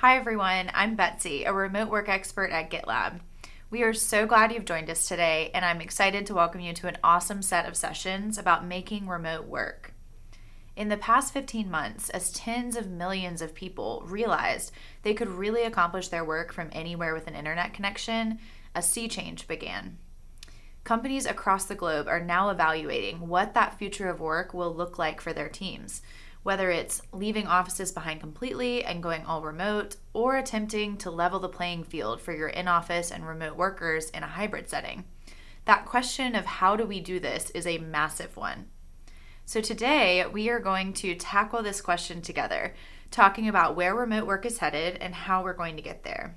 Hi, everyone. I'm Betsy, a remote work expert at GitLab. We are so glad you've joined us today, and I'm excited to welcome you to an awesome set of sessions about making remote work. In the past 15 months, as tens of millions of people realized they could really accomplish their work from anywhere with an internet connection, a sea change began. Companies across the globe are now evaluating what that future of work will look like for their teams whether it's leaving offices behind completely and going all remote, or attempting to level the playing field for your in office and remote workers in a hybrid setting. That question of how do we do this is a massive one. So, today we are going to tackle this question together, talking about where remote work is headed and how we're going to get there.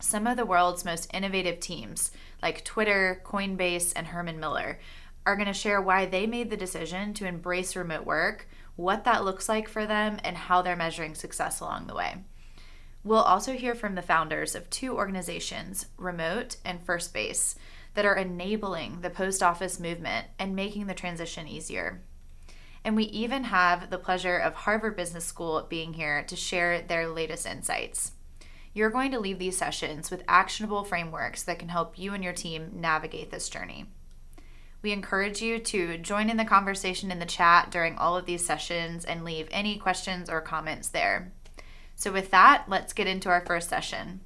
Some of the world's most innovative teams, like Twitter, Coinbase, and Herman Miller, are going to share why they made the decision to embrace remote work what that looks like for them, and how they're measuring success along the way. We'll also hear from the founders of two organizations, Remote and Firstbase, that are enabling the post office movement and making the transition easier. And we even have the pleasure of Harvard Business School being here to share their latest insights. You're going to leave these sessions with actionable frameworks that can help you and your team navigate this journey. We encourage you to join in the conversation in the chat during all of these sessions and leave any questions or comments there. So, with that, let's get into our first session.